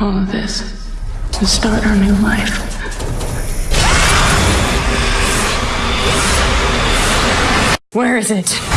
all of this to start our new life. Where is it?